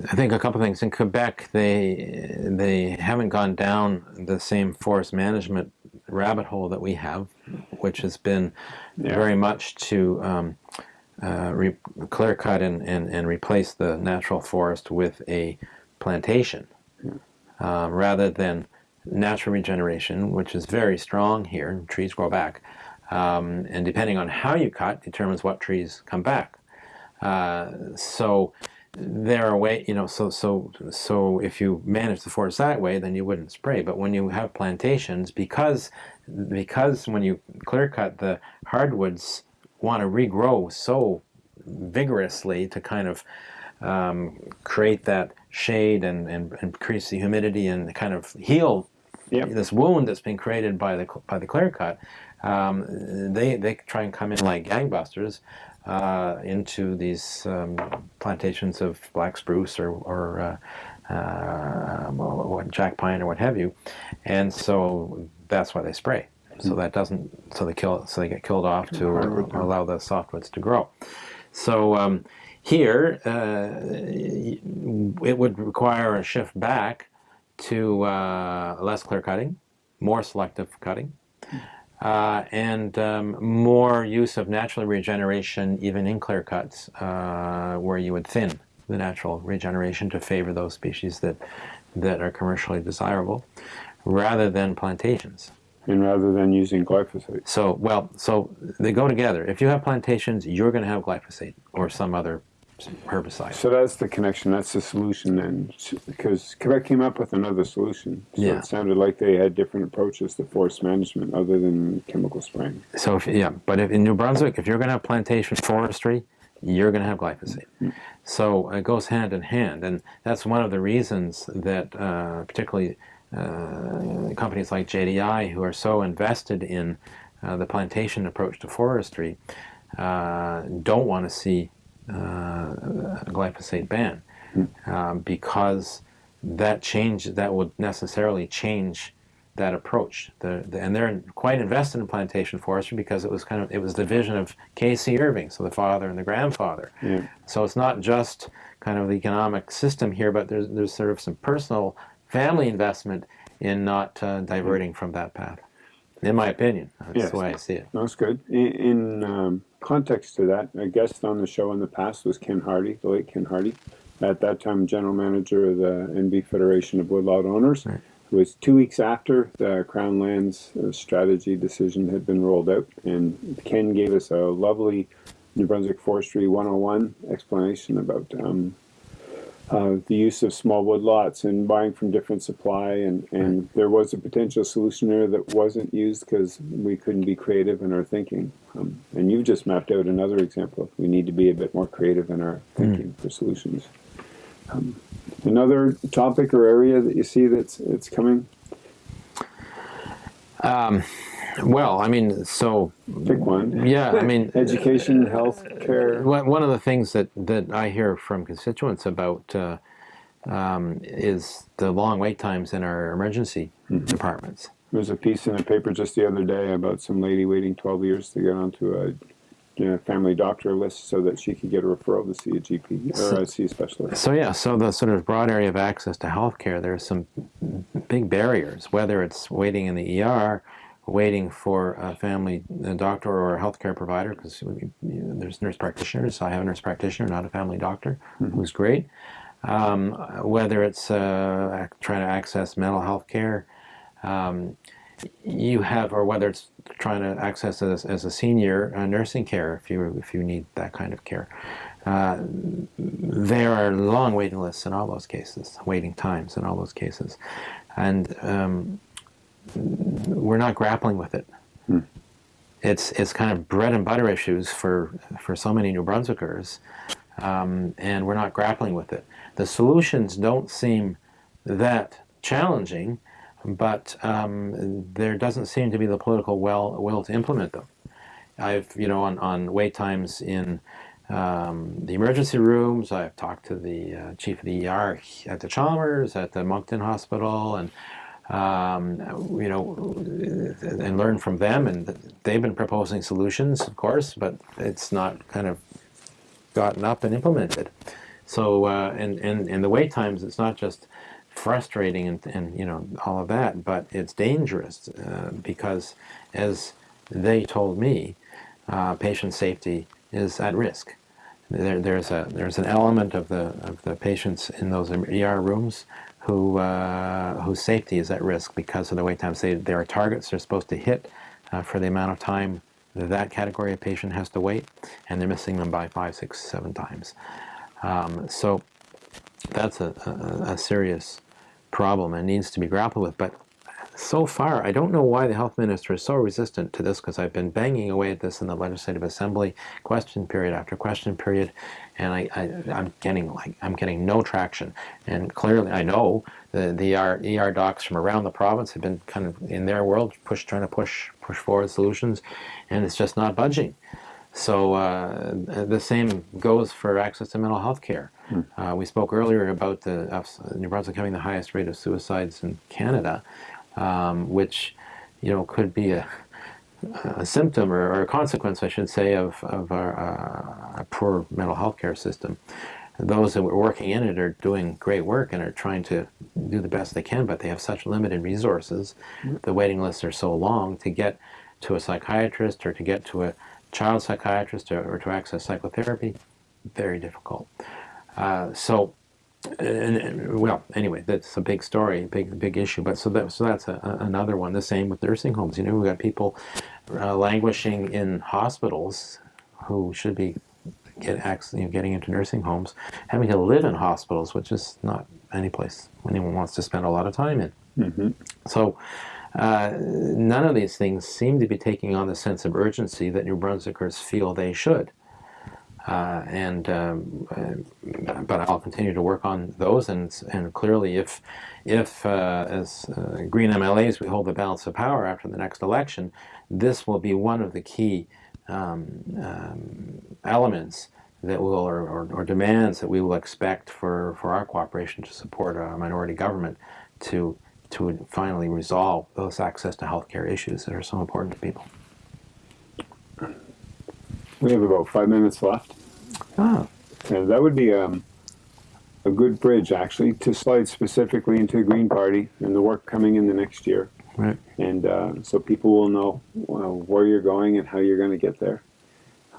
I think a couple things. In Quebec, they they haven't gone down the same forest management rabbit hole that we have, which has been yeah. very much to um, uh, clear cut and, and, and replace the natural forest with a plantation uh, rather than natural regeneration, which is very strong here. Trees grow back. Um, and depending on how you cut determines what trees come back. Uh, so there are way, you know, so so so if you manage the forest that way, then you wouldn't spray. But when you have plantations, because because when you clear cut the hardwoods want to regrow so vigorously to kind of um, create that shade and, and, increase the humidity and kind of heal yep. this wound that's been created by the by the clear cut. Um, they they try and come in like gangbusters uh, into these um, plantations of black spruce or, or uh, uh, jack pine or what have you, and so that's why they spray. So that doesn't so they kill so they get killed off to allow the softwoods to grow. So um, here uh, it would require a shift back to uh, less clear cutting, more selective cutting, uh, and um, more use of natural regeneration even in clear cuts uh, where you would thin the natural regeneration to favor those species that that are commercially desirable rather than plantations and rather than using glyphosate. So, well, so they go together. If you have plantations, you're going to have glyphosate or some other herbicide. So that's the connection. That's the solution then, because Quebec came up with another solution. So yeah. it sounded like they had different approaches to forest management other than chemical spraying. So if, yeah, but if in New Brunswick, if you're going to have plantation forestry, you're going to have glyphosate. Mm -hmm. So it goes hand in hand, and that's one of the reasons that uh, particularly uh, companies like JDI who are so invested in uh, the plantation approach to forestry uh, don't want to see glyphosate ban um, because that change that would necessarily change that approach. The, the, and they're quite invested in plantation forestry because it was kind of it was the vision of K.C. Irving, so the father and the grandfather. Yeah. So it's not just kind of the economic system here, but there's there's sort of some personal family investment in not uh, diverting from that path. in my opinion. That's Yes. the way I see it. That's good. In, in um, context to that, a guest on the show in the past was Ken Hardy, the late Ken Hardy, at that time general manager of the NB Federation of Woodlot Owners. Right. It was two weeks after the Crown Lands uh, strategy decision had been rolled out, and Ken gave us a lovely New Brunswick Forestry 101 explanation about um, uh, the use of small wood lots and buying from different supply and, and there was a potential solution there that wasn't used because we couldn't be creative in our thinking. Um, and you've just mapped out another example we need to be a bit more creative in our thinking for solutions. Um, another topic or area that you see that's it's coming Well, I mean, so pick one yeah, I mean, education health care One of the things that, that I hear from constituents about uh, um, is the long wait times in our emergency departments. there was a piece in the paper just the other day about some lady waiting 12 years to get onto a you know, family doctor list so that she could get a referral to see a GP or a see a specialist. So yeah, so the sort of broad area of access to healthcare, there are some big barriers, whether it's waiting in the ER, waiting for a family a doctor or a healthcare provider, because there's nurse practitioners. So I have a nurse practitioner, not a family doctor, who's great. Um, whether it's uh, trying to access mental health care, um, you have, or whether it's trying to access as, as a senior uh, nursing care, if you if you need that kind of care. Uh, there are long waiting lists in all those cases, waiting times in all those cases, and um, we're not grappling with it. It's it's kind of bread and butter issues for for so many New Brunswickers, um, and we're not grappling with it. The solutions don't seem that challenging, but um, there doesn't seem to be the political will will to implement them. I've you know on on wait times in um, the emergency rooms. I've talked to the uh, chief of the ER at the Chalmers, at the Moncton Hospital, and um, you know, and learn from them. And they've been proposing solutions, of course, but it's not kind of gotten up and implemented. So, uh, and, and, and the wait times, it's not just frustrating and, and you know, all of that, but it's dangerous uh, because as they told me, uh, patient safety is at risk. There, there's a there's an element of the of the patients in those ER rooms who uh, whose safety is at risk because of the wait times. They, there are targets they're supposed to hit uh, for the amount of time that, that category of patient has to wait, and they're missing them by five, six, seven times. Um, so that's a, a, a serious problem and needs to be grappled with. But so far, I don't know why the health minister is so resistant to this because I've been banging away at this in the Legislative Assembly, question period after question period, and I, I, am getting like I'm getting no traction. And clearly, I know the the ER, ER docs from around the province have been kind of in their world push trying to push push forward solutions, and it's just not budging. So uh, the same goes for access to mental health care. Uh, we spoke earlier about the uh, New Brunswick having the highest rate of suicides in Canada um, which you know could be a, a symptom or, or, a consequence, I should say, of, of our, uh, our, poor mental health care system. Those that were working in it are doing great work and are trying to do the best they can, but they have such limited resources. The waiting lists are so long to get to a psychiatrist or to get to a child psychiatrist or, or to access psychotherapy, very difficult. Uh, so and, and, well, anyway, that's a big story, big big issue. But so that so that's a, a, another one. The same with nursing homes. You know, we've got people uh, languishing in hospitals who should be get access, you know, getting into nursing homes, having to live in hospitals, which is not any place anyone wants to spend a lot of time in. Mm-hmm. So. Uh, none of these things seem to be taking on the sense of urgency that New Brunswickers feel they should. Uh, and um, uh, but I'll continue to work on those. And and clearly, if if uh, as uh, Green MLAs we hold the balance of power after the next election, this will be one of the key um, um, elements that will or, or, or, demands that we will expect for, for our cooperation to support a minority government to to finally resolve those access to healthcare issues that are so important to people. We have about five minutes left. Ah. And that would be um, a good bridge actually to slide specifically into the Green Party and the work coming in the next year. Right. And uh, so people will know uh, where you're going and how you're going to get there.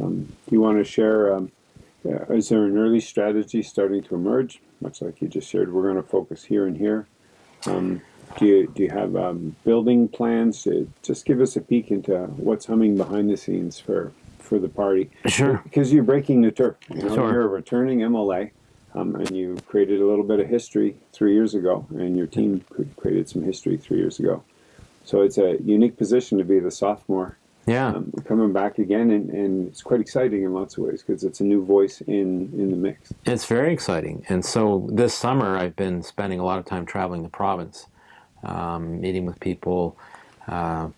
Um, do you want to share? Um, uh, is there an early strategy starting to emerge? Much like you just shared, we're going to focus here and here. Um, do you do you have um, building plans? To just give us a peek into what's humming behind the scenes for for the party. Sure. Because you're breaking the turf. You know, Sure. You're a returning MLA, um, and you created a little bit of history three years ago, and your team created some history three years ago. So it's a unique position to be the sophomore Yeah. um, coming back again, and, and it's quite exciting in lots of ways because it's a new voice in in the mix. It's very exciting. And so this summer, I've been spending a lot of time traveling the province, um, meeting with people, uh,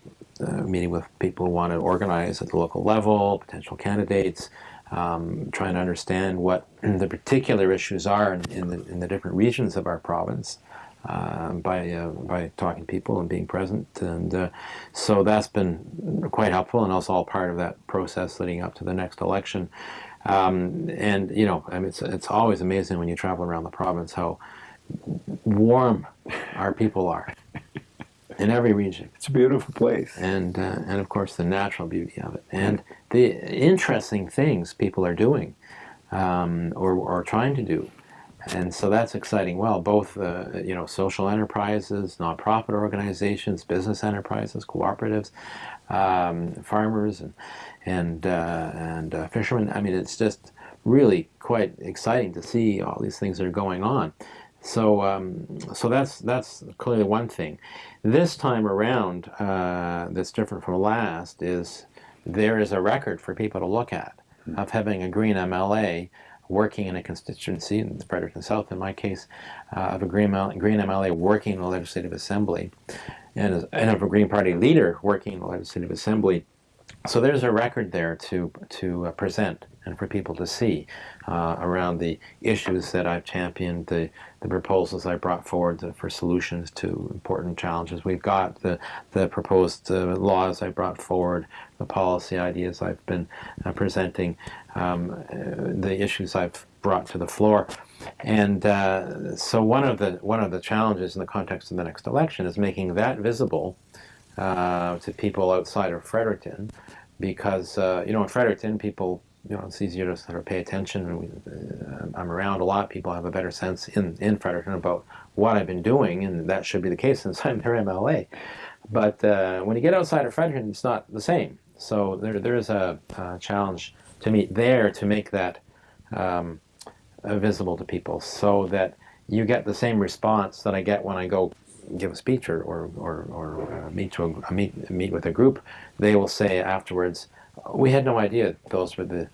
uh, meeting with people who want to organize at the local level, potential candidates, um, trying to understand what the particular issues are in, in, the, in the different regions of our province. Uh, by uh, by talking to people and being present, and uh, so that's been quite helpful, and also all part of that process leading up to the next election. Um, and you know, I mean, it's it's always amazing when you travel around the province how warm our people are in every region, It's a beautiful place. and uh, and of course the natural beauty of it, and the interesting things people are doing um, or or trying to do. And so that's exciting. Well, both uh, you know social enterprises, nonprofit organizations, business enterprises, cooperatives, um, farmers, and and uh, and uh, fishermen. I mean, it's just really quite exciting to see all these things that are going on. So um, so that's that's clearly one thing. This time around, uh, that's different from last is there is a record for people to look at of having a green MLA working in a constituency, in Fredericton South in my case, uh, of a green, ML, green MLA working in the Legislative Assembly, and, and of a Green Party leader working in the Legislative Assembly. So there's a record there to, to uh, present and for people to see uh, around the issues that I've championed, the, the proposals I brought forward to- for solutions to important challenges we've got, the, the proposed uh, laws I brought forward, the policy ideas I've been uh, presenting, um, uh, the issues I've brought to the floor. And uh, so one of the one of the challenges in the context of the next election is making that visible uh, to people outside of Fredericton, because uh, you know in Fredericton people you know it's easier to sort of pay attention. We, uh, I'm around a lot. People have a better sense in in Fredericton about what I've been doing, and that should be the case since I'm their MLA. But uh, when you get outside of Fredericton, it's not the same. So there there is a, a challenge to meet there to make that um, uh, visible to people, so that you get the same response that I get when I go give a speech or or, or, or uh, meet to a, meet meet with a group. They will say afterwards, "We had no idea those were the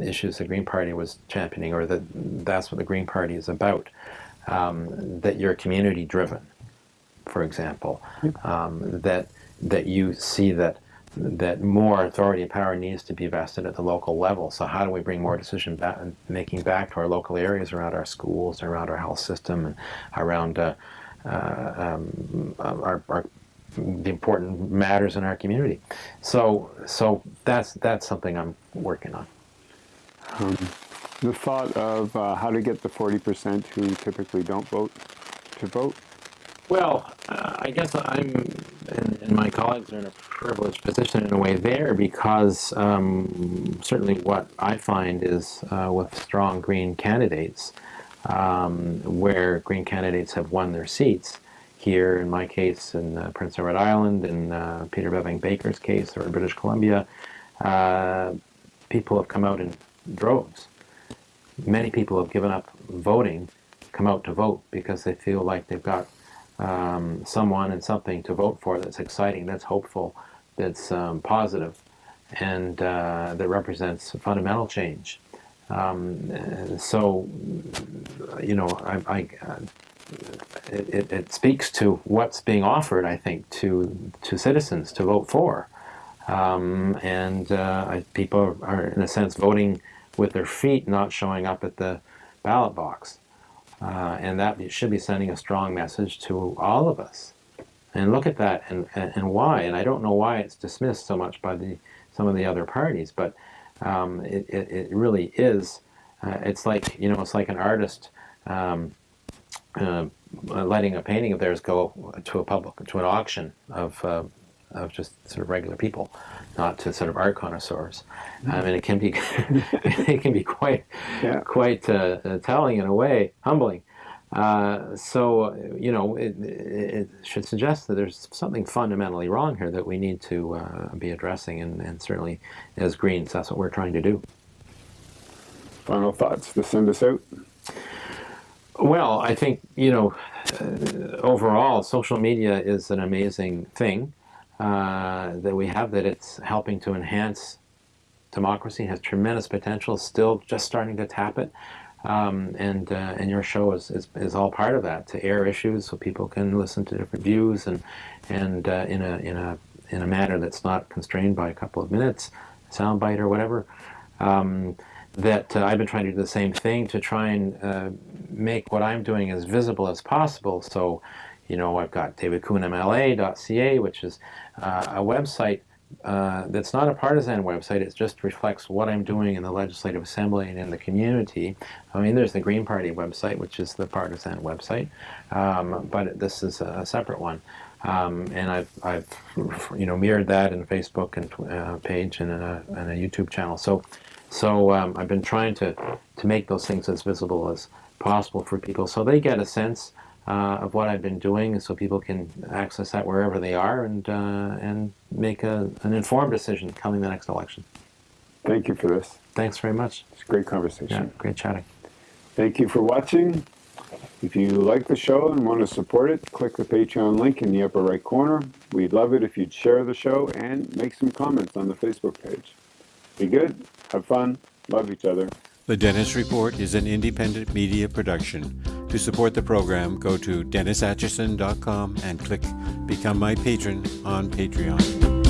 issues the Green Party was championing, or that that's what the Green Party is about. Um, that you're community driven, for example. Um, that that you see that." that more authority and power needs to be vested at the local level. So how do we bring more decision making back to our local areas around our schools, around our health system, and around uh, um, our, our the important matters in our community. So so that's that's something I'm working on. The thought of uh, how to get the 40% who typically don't vote to vote. Well, uh, I guess I'm, and, and my colleagues are in a privileged position in a way there because um, certainly what I find is uh, with strong Green candidates, um, where Green candidates have won their seats, here in my case in uh, Prince Edward Island, in uh, Peter Bevan-Baker's case, or in British Columbia, uh, people have come out in droves. Many people have given up voting, come out to vote because they feel like they've got um, someone and something to vote for that's exciting, that's hopeful, that's um, positive, and uh, that represents fundamental change. Um, so, you know, I, I, it, it, speaks to what's being offered, I think, to to citizens to vote for, um, and uh, people are, in a sense, voting with their feet, not showing up at the ballot box. Uh, and that should be sending a strong message to all of us. And look at that and, and, and why. And I don't know why it's dismissed so much by the some of the other parties, but um, it, it, it really is. Uh, it's like you know, it's like an artist um, uh, letting a painting of theirs go to a public to an auction of uh, of just sort of regular people, not to sort of art connoisseurs. Mm -hmm. I mean, it can be it can be quite yeah. quite uh, uh, telling in a way, humbling. Uh, so you know, it, it, should suggest that there's something fundamentally wrong here that we need to uh, be addressing, and, and certainly as Greens, that's what we're trying to do. Final thoughts to send us out. Well, I think you know, uh, overall, social media is an amazing thing. Uh, that we have that it's helping to enhance democracy, has tremendous potential, still just starting to tap it. Um, and uh, and your show is, is, is, all part of that to air issues so people can listen to different views and and uh, in a in a in a manner that's not constrained by a couple of minutes, soundbite or whatever. Um, that uh, I've been trying to do the same thing to try and uh, make what I'm doing as visible as possible. So you know, I've got davidcoonmla.ca, which is uh, a website uh, that's not a partisan website. It just reflects what I'm doing in the Legislative Assembly and in the community. I mean, there's the Green Party website, which is the partisan website, um, but this is a separate one. Um, and I've, I've, you know, mirrored that in Facebook and uh, page and a, and a, YouTube channel. So, so um, I've been trying to to make those things as visible as possible for people, so they get a sense uh, of what I've been doing so people can access that wherever they are and, uh, and make a, an informed decision coming the next election. Thank you for this. Thanks very much. It's a great conversation. Yeah, great chatting. Thank you for watching. If you like the show and want to support it, click the Patreon link in the upper right corner. We'd love it if you'd share the show and make some comments on the Facebook page. Be good, have fun, love each other. The Dennis Report is an independent media production. To support the program, go to DennisAtchison.com and click Become My Patron on Patreon.